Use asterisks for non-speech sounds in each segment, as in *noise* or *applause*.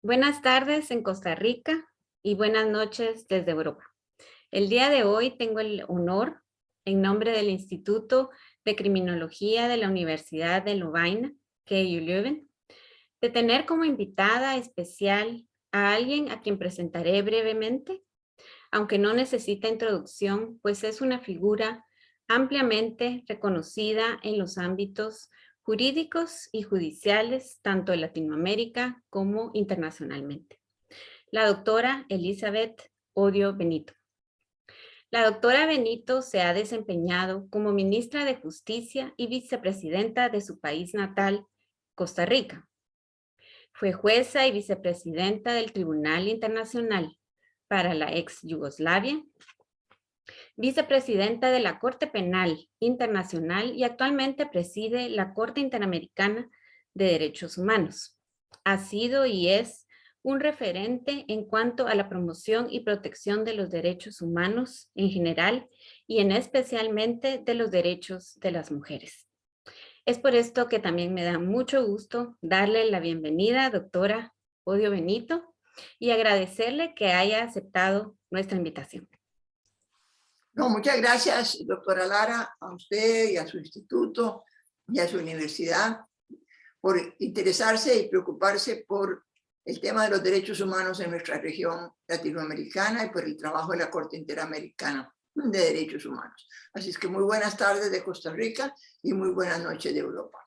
Buenas tardes en Costa Rica y buenas noches desde Europa. El día de hoy tengo el honor, en nombre del Instituto de Criminología de la Universidad de Lovaina, KU Leuven, de tener como invitada especial a alguien a quien presentaré brevemente, aunque no necesita introducción, pues es una figura ampliamente reconocida en los ámbitos jurídicos y judiciales, tanto en Latinoamérica como internacionalmente. La doctora Elizabeth Odio Benito. La doctora Benito se ha desempeñado como ministra de Justicia y vicepresidenta de su país natal, Costa Rica. Fue jueza y vicepresidenta del Tribunal Internacional para la ex Yugoslavia vicepresidenta de la Corte Penal Internacional y actualmente preside la Corte Interamericana de Derechos Humanos. Ha sido y es un referente en cuanto a la promoción y protección de los derechos humanos en general y en especialmente de los derechos de las mujeres. Es por esto que también me da mucho gusto darle la bienvenida, doctora Odio Benito, y agradecerle que haya aceptado nuestra invitación. No, muchas gracias, doctora Lara, a usted y a su instituto y a su universidad por interesarse y preocuparse por el tema de los derechos humanos en nuestra región latinoamericana y por el trabajo de la Corte Interamericana de Derechos Humanos. Así es que muy buenas tardes de Costa Rica y muy buenas noches de Europa.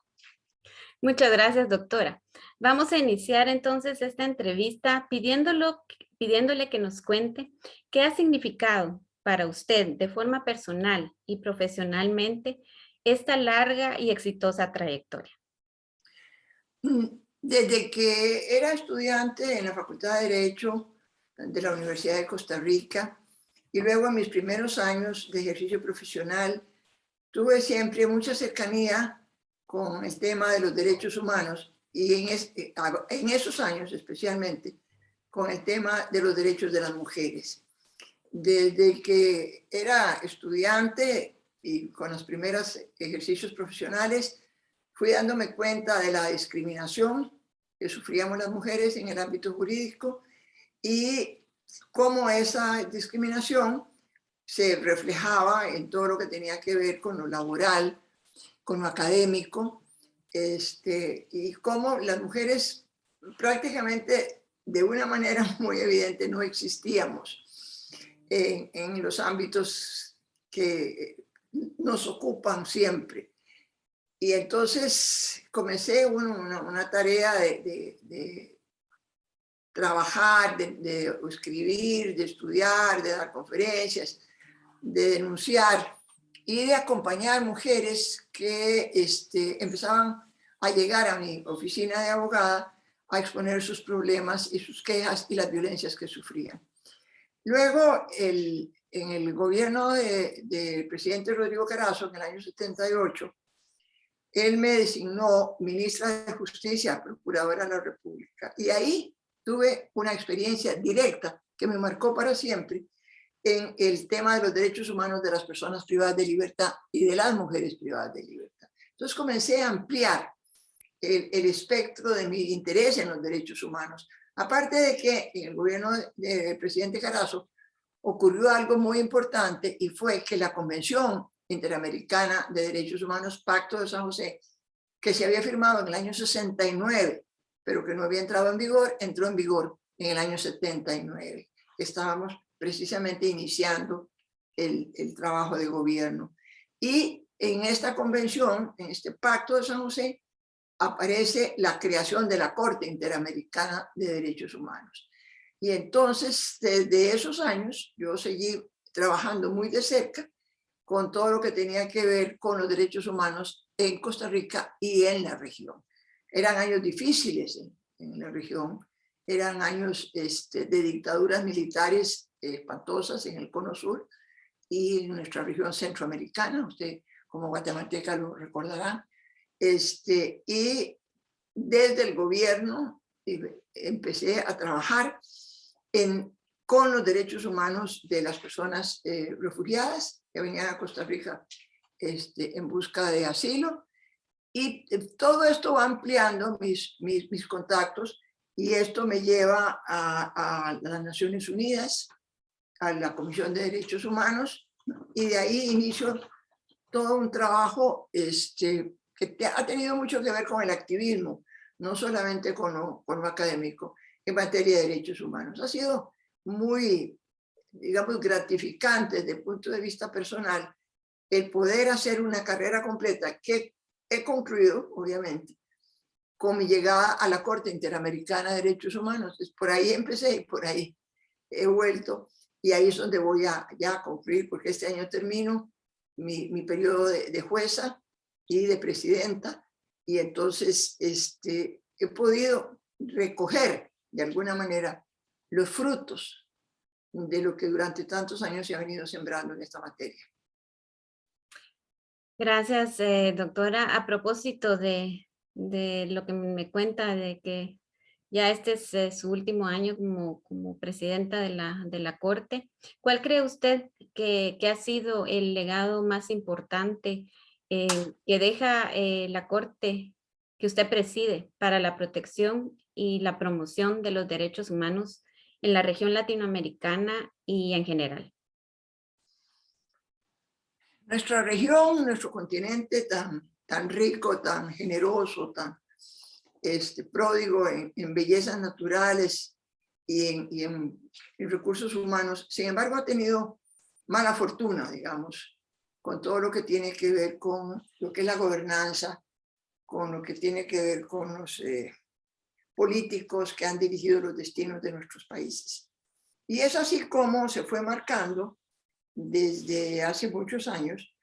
Muchas gracias, doctora. Vamos a iniciar entonces esta entrevista pidiéndolo, pidiéndole que nos cuente qué ha significado para usted de forma personal y profesionalmente esta larga y exitosa trayectoria? Mm, desde que era estudiante en la Facultad de Derecho de la Universidad de Costa Rica y luego en mis primeros años de ejercicio profesional, tuve siempre mucha cercanía con el tema de los derechos humanos y en, eh, en esos años especialmente con el tema de los derechos de las mujeres desde que era estudiante y con los primeros ejercicios profesionales, fui dándome cuenta de la discriminación que sufríamos las mujeres en el ámbito jurídico y cómo esa discriminación se reflejaba en todo lo que tenía que ver con lo laboral, con lo académico, este, y cómo las mujeres prácticamente de una manera *laughs* muy evidente no existíamos en, los ámbitos que nos ocupan siempre. Y entonces comencé una, tarea de, trabajar, de, escribir, de estudiar, de dar conferencias, de denunciar y de acompañar mujeres que este, empezaban a llegar a mi oficina de abogada a exponer sus problemas y sus quejas y las violencias que sufrían. Luego, en el gobierno del de presidente Rodrigo Carazo, en el año 78, él me designó ministra de Justicia, procuradora de la República. Y ahí tuve una experiencia directa que me marcó para siempre en el tema de los derechos humanos de las personas privadas de libertad y de las mujeres privadas de libertad. Entonces comencé a ampliar el, el espectro de mi interés en los derechos humanos Aparte de que en el gobierno del presidente Carazo ocurrió algo muy importante y fue que la Convención Interamericana de Derechos Humanos, Pacto de San José, que se había firmado en el año 69, pero que no había entrado en vigor, entró en vigor en el año 79. Estábamos precisamente iniciando el, el trabajo de gobierno. Y en esta convención, en este Pacto de San José, aparece la creación de la Corte Interamericana de Derechos Humanos. Y entonces, desde esos años, yo seguí trabajando muy de cerca con todo lo que tenía que ver con los derechos humanos en Costa Rica y en la región. Eran años difíciles en, la región, eran años este, de dictaduras militares espantosas en el cono sur y en nuestra región centroamericana, usted como guatemalteca lo recordará, este, y desde el gobierno empecé a trabajar con los derechos humanos de las personas eh, refugiadas que venían a Costa Rica este, en busca de asilo. Y eh, todo esto va ampliando mis, mis, mis contactos Y esto me lleva a, a las Naciones Unidas, a la Comisión de Derechos Humanos, y de ahí inicio todo un trabajo este, que ha tenido mucho que ver con el activismo, no solamente con lo, con lo académico, en materia de derechos humanos. Ha sido muy, digamos, gratificante desde el punto de vista personal el poder hacer una carrera completa que he concluido, obviamente, con mi llegada a la Corte Interamericana de Derechos Humanos. Por ahí empecé y por ahí he vuelto. Y ahí es donde voy a ya concluir, porque este año termino mi, mi periodo de, de, jueza de presidenta. Y entonces este, he podido recoger de alguna manera los frutos de lo que durante tantos años se ha venido sembrando en esta materia. Gracias, eh, doctora. A propósito de, de, lo que me cuenta de que ya este es eh, su último año como, como presidenta de la, de la Corte, ¿cuál cree usted que, que ha sido el legado más importante eh, que deja eh, la Corte que usted preside para la protección y la promoción de los derechos humanos en la región latinoamericana y en general? Nuestra región, nuestro continente tan, tan rico, tan generoso, tan este, pródigo en, bellezas naturales y, en, y en, recursos humanos, sin embargo ha tenido mala fortuna, digamos, con todo lo que tiene que ver con lo que es la gobernanza, con lo que tiene que ver con los eh, políticos que han dirigido los destinos de nuestros países. Y es así como se fue marcando desde hace muchos años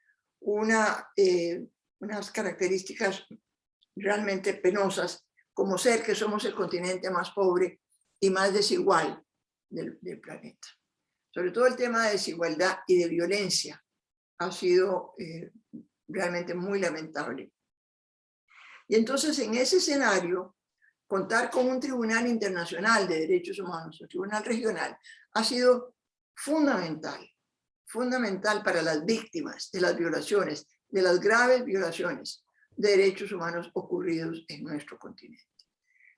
eh, unas características realmente penosas, como ser que somos el continente más pobre y más desigual del planeta. Sobre todo el tema de desigualdad y de violencia ha sido eh, realmente muy lamentable. Y entonces en ese escenario, contar con un tribunal internacional de derechos humanos, un tribunal regional, ha sido fundamental, fundamental para las víctimas de las violaciones, de las graves violaciones de derechos humanos ocurridos en nuestro continente.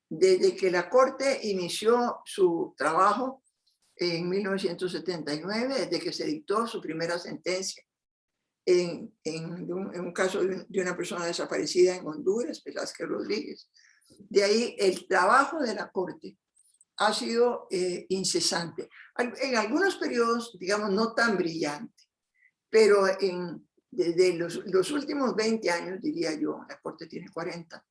Desde que la Corte inició su trabajo en 1979, desde que se dictó su primera sentencia en, en, un, caso de, una persona desaparecida en Honduras, Velázquez Rodríguez. De ahí el trabajo de la Corte ha sido eh, incesante. En algunos periodos, digamos, no tan brillante, pero en, desde los, los, últimos 20 años, diría yo, la Corte tiene 40,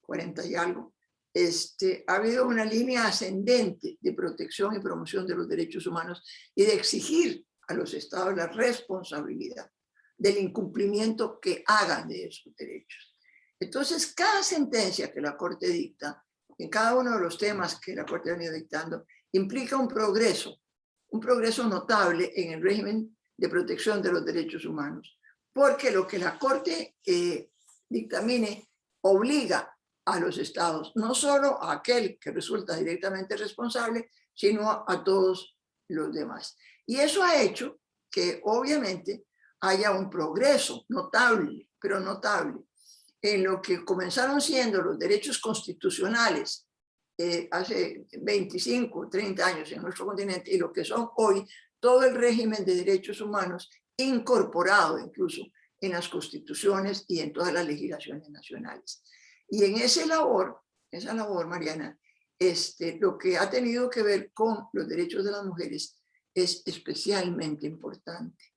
40 y algo, este, ha habido una línea ascendente de protección y promoción de los derechos humanos y de exigir a los estados la responsabilidad del incumplimiento que hagan de esos derechos. Entonces, cada sentencia que la Corte dicta, en cada uno de los temas que la Corte ha venido dictando, implica un progreso, un progreso notable en el régimen de protección de los derechos humanos, porque lo que la Corte eh, dictamine obliga a los estados, no solo a aquel que resulta directamente responsable, sino a todos los demás. Y eso ha hecho que obviamente haya un progreso notable, pero notable, en lo que comenzaron siendo los derechos constitucionales eh, hace 25, 30 años en nuestro continente y lo que son hoy todo el régimen de derechos humanos incorporado incluso en las constituciones y en todas las legislaciones nacionales. Y en esa labor, esa labor, Mariana, este, lo que ha tenido que ver con los derechos de las mujeres es especialmente importante.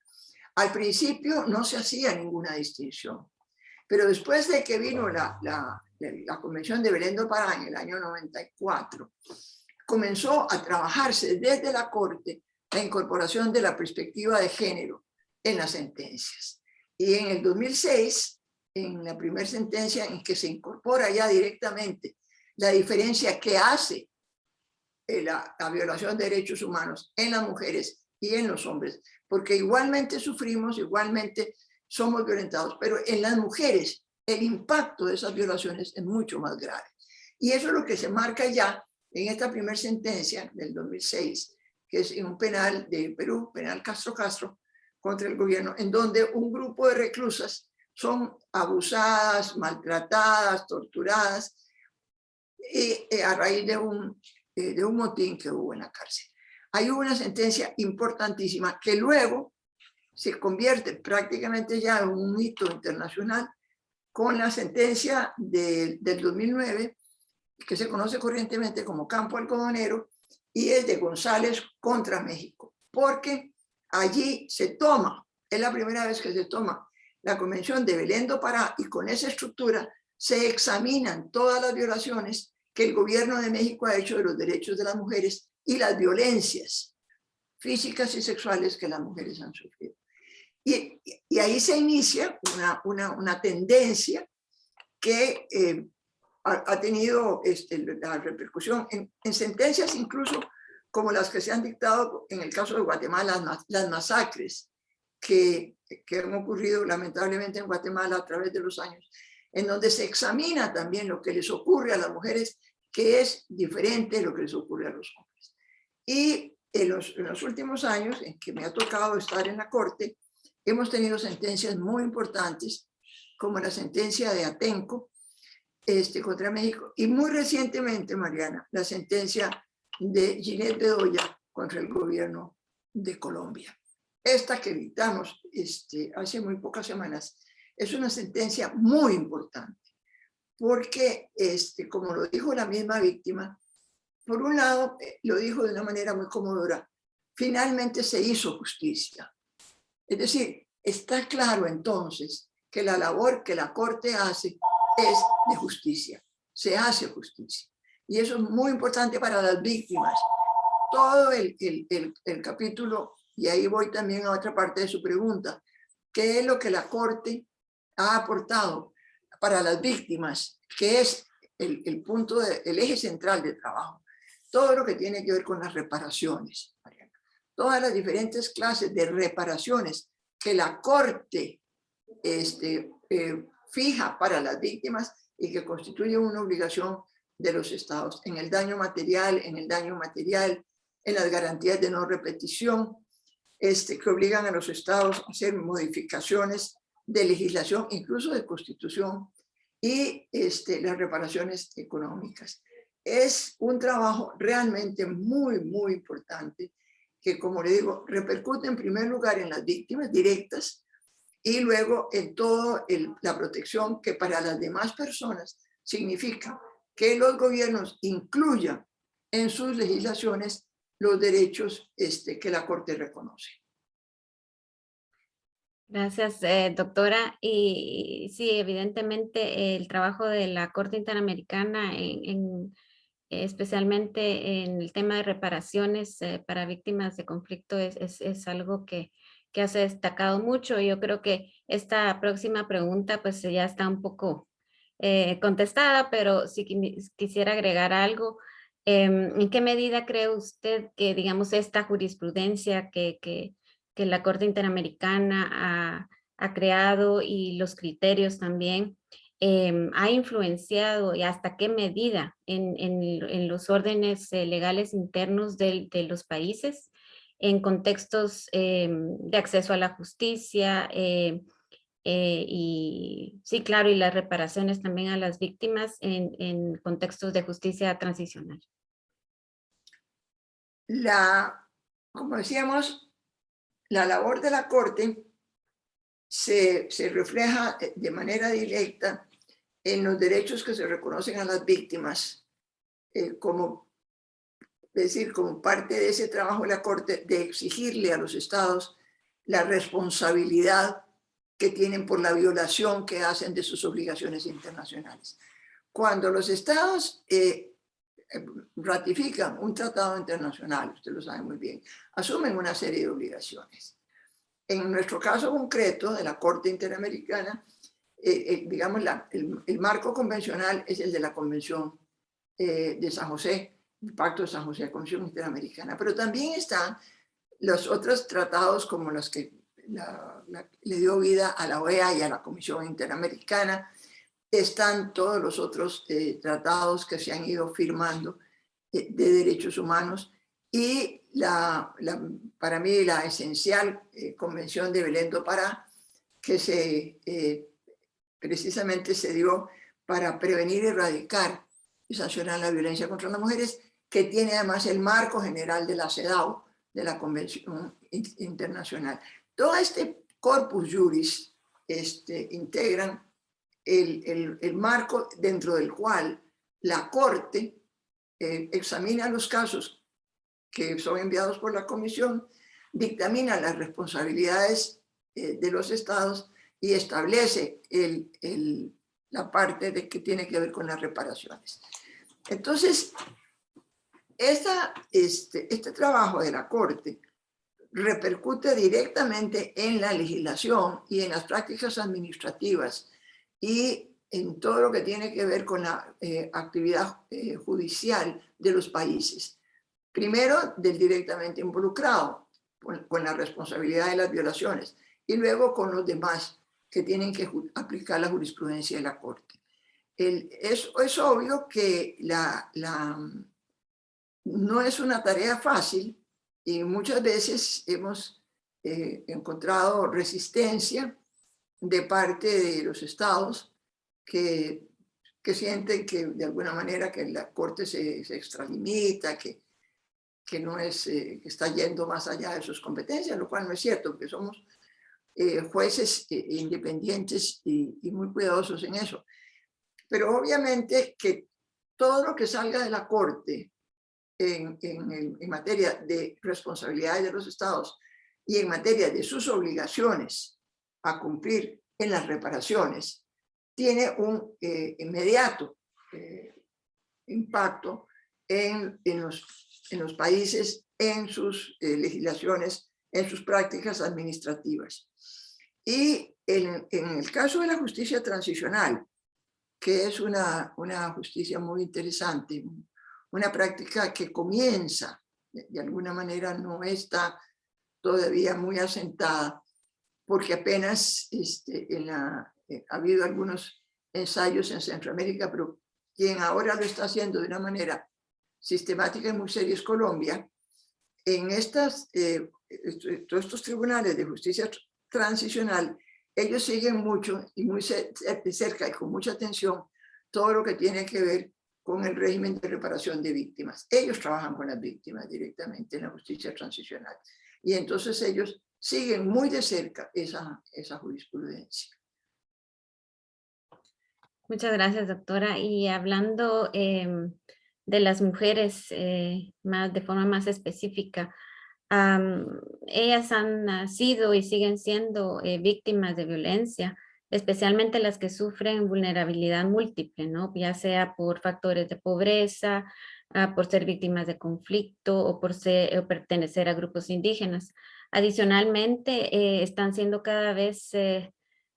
Al principio no se hacía ninguna distinción, pero después de que vino la, la, la Convención de Belén do Pará en el año 94, comenzó a trabajarse desde la Corte la incorporación de la perspectiva de género en las sentencias. Y en el 2006, en la primera sentencia en que se incorpora ya directamente la diferencia que hace la, la violación de derechos humanos en las mujeres y en los hombres, porque igualmente sufrimos, igualmente somos violentados, pero en las mujeres el impacto de esas violaciones es mucho más grave. Y eso es lo que se marca ya en esta primera sentencia del 2006, que es en un penal de Perú, penal Castro Castro, contra el gobierno, en donde un grupo de reclusas son abusadas, maltratadas, torturadas, y, a raíz de un, de un motín que hubo en la cárcel. Hay una sentencia importantísima que luego se convierte prácticamente ya en un hito internacional con la sentencia del 2009, que se conoce corrientemente como Campo Algodonero, y es de González contra México, porque allí se toma, es la primera vez que se toma la Convención de Belén do Pará, y con esa estructura se examinan todas las violaciones que el gobierno de México ha hecho de los derechos de las mujeres y las violencias físicas y sexuales que las mujeres han sufrido. Y, ahí se inicia una, una, una tendencia que eh, ha, tenido este, la repercusión en, en, sentencias incluso como las que se han dictado en el caso de Guatemala, las, las masacres que, que han ocurrido lamentablemente en Guatemala a través de los años, en donde se examina también lo que les ocurre a las mujeres, que es diferente de lo que les ocurre a los hombres. Y en los, en los últimos años, en que me ha tocado estar en la corte, hemos tenido sentencias muy importantes, como la sentencia de Atenco este, contra México, y muy recientemente, Mariana, la sentencia de Ginette Bedoya contra el gobierno de Colombia. Esta que dictamos este, hace muy pocas semanas es una sentencia muy importante, porque, este, como lo dijo la misma víctima, por un lado, eh, lo dijo de una manera muy comodora, finalmente se hizo justicia. Es decir, está claro entonces que la labor que la Corte hace es de justicia, se hace justicia. Y eso es muy importante para las víctimas. Todo el, el, el, capítulo, y ahí voy también a otra parte de su pregunta, ¿qué es lo que la Corte ha aportado para las víctimas? que es el, punto, de, el eje central de trabajo. Todo lo que tiene que ver con las reparaciones, Todas las diferentes clases de reparaciones que la Corte este, eh, fija para las víctimas y que constituye una obligación de los estados en el daño material, en el daño material, en las garantías de no repetición, este, que obligan a los estados a hacer modificaciones de legislación, incluso de constitución, y este, las reparaciones económicas. Es un trabajo realmente muy, muy importante que, como le digo, repercute en primer lugar en las víctimas directas y luego en toda la protección que para las demás personas significa que los gobiernos incluyan en sus legislaciones los derechos este, que la Corte reconoce. Gracias, eh, doctora. Y sí, evidentemente el trabajo de la Corte Interamericana en especialmente en el tema de reparaciones eh, para víctimas de conflicto es, es, algo que, que ha destacado mucho. Yo creo que esta próxima pregunta pues ya está un poco eh, contestada, pero si quisiera agregar algo, em, ¿en qué medida cree usted que digamos esta jurisprudencia que, que, que la Corte Interamericana ha, ha creado y los criterios también Em, ha influenciado y hasta qué medida en, los órdenes eh, legales internos de, los países en contextos em, de acceso a la justicia eh, eh, y sí, claro, y las reparaciones también a las víctimas en, contextos de justicia transicional. La, como decíamos, la labor de la Corte se, refleja eh, de manera directa en los derechos que se reconocen a las víctimas, eh, como, decir, como parte de ese trabajo de la Corte de exigirle a los estados la responsabilidad que tienen por la violación que hacen de sus obligaciones internacionales. Cuando los estados eh, ratifican un tratado internacional, usted lo sabe muy bien, asumen una serie de obligaciones en nuestro caso concreto de la Corte Interamericana, eh, eh, digamos, el, marco convencional es el de la Convención eh, de San José, el Pacto de San José, la Convención Interamericana, pero también están los otros tratados como los que le dio vida a la OEA y a la Comisión Interamericana, están todos los otros tratados que se han ido firmando de derechos humanos y la, para mí la esencial eh, convención de Belén do Pará, que se, eh, precisamente se dio para prevenir erradicar y sancionan la violencia contra las mujeres, que tiene además el marco general de la CEDAW, de la Convención Internacional. Todo este corpus juris este, integran el, el, marco dentro del cual la Corte eh, examina los casos que son enviados por la Comisión, dictamina las responsabilidades eh, de los estados y establece el, el, la parte de que tiene que ver con las reparaciones. Entonces, esta, este, este trabajo de la Corte repercute directamente en la legislación y en las prácticas administrativas y en todo lo que tiene que ver con la eh, actividad eh, judicial de los países. Primero, del directamente involucrado, con, la responsabilidad de las violaciones, y luego con los demás que tienen que aplicar la jurisprudencia de la Corte. El, es, es, obvio que la, la, no es una tarea fácil y muchas veces hemos eh, encontrado resistencia de parte de los estados que, que sienten que de alguna manera que la corte se, se extralimita, que, que no es, eh, que está yendo más allá de sus competencias, lo cual no es cierto, porque somos eh, jueces independientes y, y muy cuidadosos en eso. Pero obviamente que todo lo que salga de la corte en, en, materia de responsabilidades de los estados y en materia de sus obligaciones a cumplir en las reparaciones, tiene un eh, inmediato eh, impacto en, en, los, en los países, en sus eh, legislaciones, en sus prácticas administrativas. Y en, en, el caso de la justicia transicional, que es una, una justicia muy interesante, una práctica que comienza, de alguna manera no está todavía muy asentada, porque apenas este, en la, eh, ha habido algunos ensayos en Centroamérica, pero quien ahora lo está haciendo de una manera sistemática y muy seria es Colombia. En estas, eh, todos estos tribunales de justicia transicional, ellos siguen mucho y muy cerca y con mucha atención todo lo que tiene que ver con el régimen de reparación de víctimas. Ellos trabajan con las víctimas directamente en la justicia transicional. Y entonces ellos siguen muy de cerca esa, esa jurisprudencia. Muchas gracias, doctora. Y hablando em, de las mujeres eh, más, de forma más específica, ellas han sido y siguen siendo eh, víctimas de violencia especialmente las que sufren vulnerabilidad múltiple, ¿no? ya sea por factores de pobreza, ah, por ser víctimas de conflicto o por ser, pertenecer a grupos indígenas. Adicionalmente, eh, están siendo cada vez eh,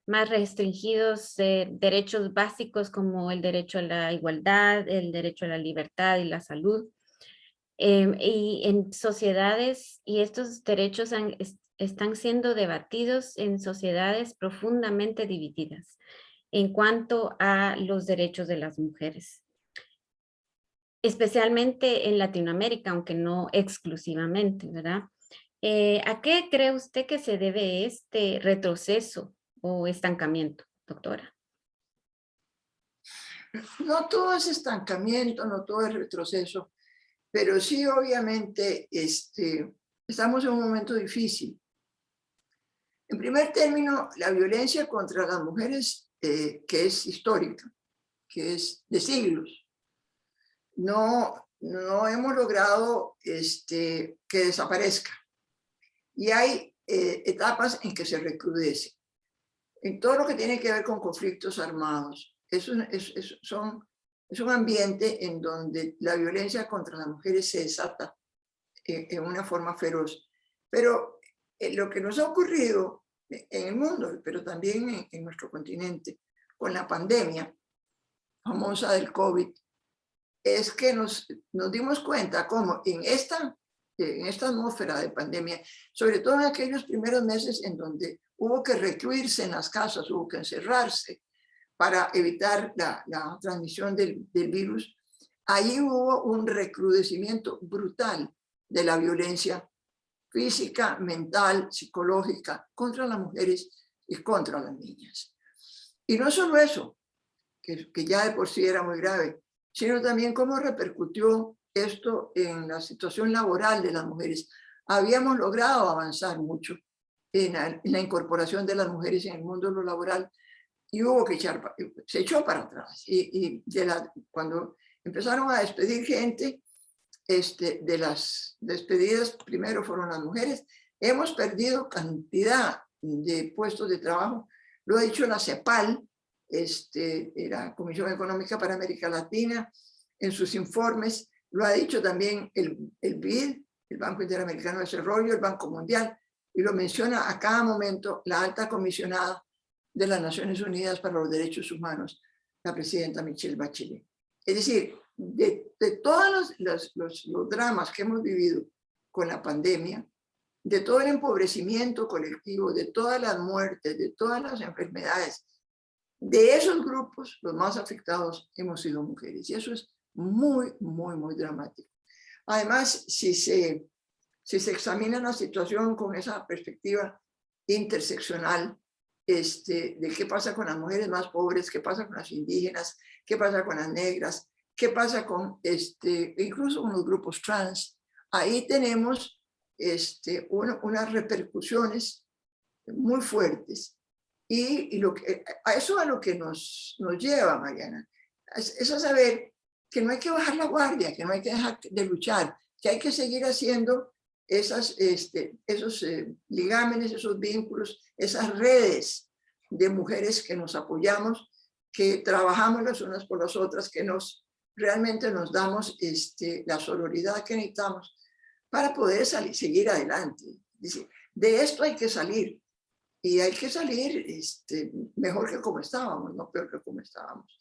más restringidos eh, derechos básicos como el derecho a la igualdad, el derecho a la libertad y la salud. Em, y en sociedades, y estos derechos están siendo debatidos en sociedades profundamente divididas en cuanto a los derechos de las mujeres. Especialmente en Latinoamérica, aunque no exclusivamente, ¿verdad? Eh, ¿A qué cree usted que se debe este retroceso o estancamiento, doctora? No todo es estancamiento, no todo es retroceso, pero sí obviamente este, estamos en un momento difícil. En primer término, la violencia contra las mujeres, eh, que es histórica, que es de siglos, no, no hemos logrado este, que desaparezca. Y hay eh, etapas en que se recrudece. En todo lo que tiene que ver con conflictos armados, es un, son, un ambiente en donde la violencia contra las mujeres se desata en, en una forma feroz. Pero eh, lo que nos ha ocurrido en el mundo, pero también en, nuestro continente, con la pandemia famosa del COVID, es que nos, nos dimos cuenta cómo en esta, en esta atmósfera de pandemia, sobre todo en aquellos primeros meses en donde hubo que recluirse en las casas, hubo que encerrarse para evitar la, la transmisión del, del virus, ahí hubo un recrudecimiento brutal de la violencia física, mental, psicológica, contra las mujeres y contra las niñas. Y no solo eso, que, que ya de por sí era muy grave, sino también cómo repercutió esto en la situación laboral de las mujeres. Habíamos logrado avanzar mucho en la, incorporación de las mujeres en el mundo laboral y hubo que echar, se echó para atrás. Y, de la, cuando empezaron a despedir gente, este, de las despedidas primero fueron las mujeres, hemos perdido cantidad de puestos de trabajo. Lo ha dicho la CEPAL, este, la Comisión Económica para América Latina, en sus informes, lo ha dicho también el, el BID, el Banco Interamericano de Desarrollo, el Banco Mundial, y lo menciona a cada momento la alta comisionada de las Naciones Unidas para los Derechos Humanos, la presidenta Michelle Bachelet. Es decir, de, de todos los, los, los, dramas que hemos vivido con la pandemia, de todo el empobrecimiento colectivo, de todas las muertes, de todas las enfermedades, de esos grupos, los más afectados hemos sido mujeres. Y eso es muy, muy, muy dramático. Además, si se, si se examina la situación con esa perspectiva interseccional, este, de qué pasa con las mujeres más pobres, qué pasa con las indígenas, qué pasa con las negras, qué pasa con este, incluso con los grupos trans, ahí tenemos este, unas repercusiones muy fuertes. Y, y, lo que, a eso a lo que nos, nos lleva, Mariana, es, es a saber que no hay que bajar la guardia, que no hay que dejar de luchar, que hay que seguir haciendo este, esos eh, ligámenes, esos vínculos, esas redes de mujeres que nos apoyamos, que trabajamos las unas por las otras, que nos realmente nos damos este, la sororidad que necesitamos para poder salir, seguir adelante. de esto hay que salir y hay que salir este, mejor que como estábamos, no peor que como estábamos.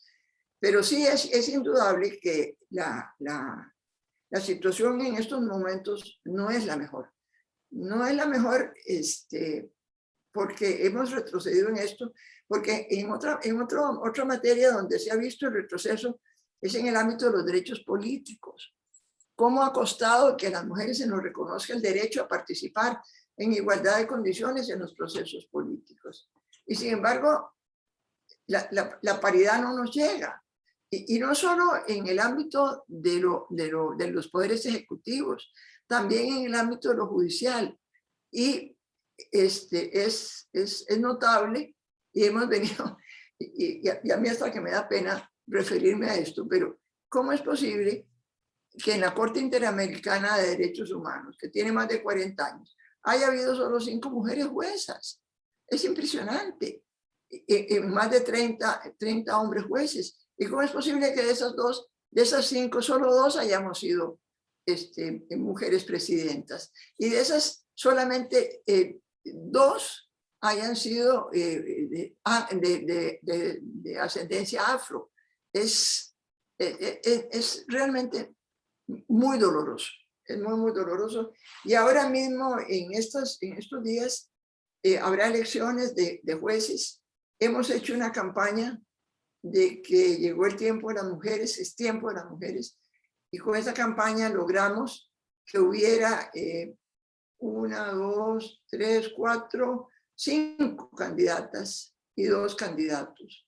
Pero sí es, es indudable que la, la, la, situación en estos momentos no es la mejor. No es la mejor este, porque hemos retrocedido en esto, porque en, otra, en otro, otra materia donde se ha visto el retroceso es en el ámbito de los derechos políticos. ¿Cómo ha costado que a las mujeres se nos reconozca el derecho a participar en igualdad de condiciones en los procesos políticos? Y sin embargo, la, la, la paridad no nos llega. Y, no solo en el ámbito de, lo, de, lo, de, los poderes ejecutivos, también en el ámbito de lo judicial. Y este, es, es, es notable y hemos venido, *laughs* y, y, a, mí hasta que me da pena referirme a esto, pero ¿cómo es posible que en la Corte Interamericana de Derechos Humanos, que tiene más de 40 años, haya habido solo cinco mujeres juezas? Es impresionante. Y, y más de 30, 30 hombres jueces. ¿Y cómo es posible que de esas dos, de esas cinco, solo dos hayamos sido este, mujeres presidentas? Y de esas solamente eh, dos hayan sido eh, ah, de, de, de, ascendencia afro. Es, es, eh, es, realmente muy doloroso, es muy, muy doloroso. Y ahora mismo, en estos, en estos días, habrá elecciones de, de jueces. Hemos hecho una campaña de que llegó el tiempo de las mujeres, es tiempo de las mujeres, y con esa campaña logramos que hubiera eh, una, dos, tres, cuatro, cinco candidatas y dos candidatos.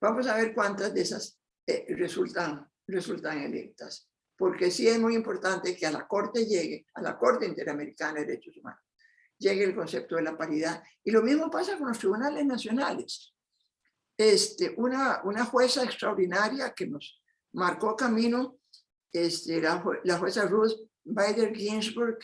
Vamos a ver cuántas de esas eh, resultan, resultan electas, porque sí es muy importante que a la Corte llegue, a la Corte Interamericana de Derechos Humanos, llegue el concepto de la paridad. Y lo mismo pasa con los tribunales nacionales este, una, una jueza extraordinaria que nos marcó camino, este, la, la jueza Ruth Bader Ginsburg,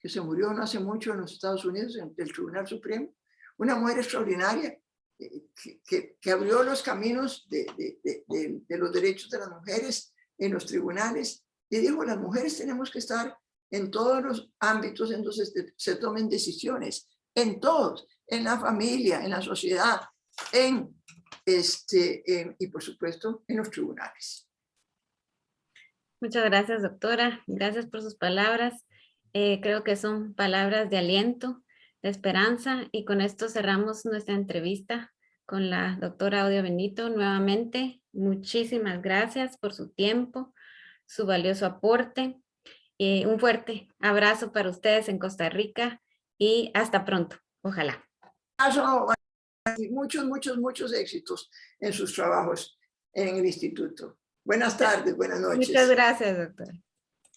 que se murió no hace mucho en los Estados Unidos, en el Tribunal Supremo, una mujer extraordinaria eh, que, que, abrió los caminos de, de, de, de, los derechos de las mujeres en los tribunales y dijo, las mujeres tenemos que estar en todos los ámbitos en donde se, se tomen decisiones, en todos, en la familia, en la sociedad, en este, y por supuesto en los tribunales. Muchas gracias, doctora. Gracias por sus palabras. Eh, creo que son palabras de aliento, de esperanza, y con esto cerramos nuestra entrevista con la doctora Audio Benito. Nuevamente, muchísimas gracias por su tiempo, su valioso aporte. y un fuerte abrazo para ustedes en Costa Rica y hasta pronto. Ojalá muchos, muchos, muchos éxitos en sus trabajos en el instituto. Buenas tardes, buenas noches. Muchas gracias, doctora.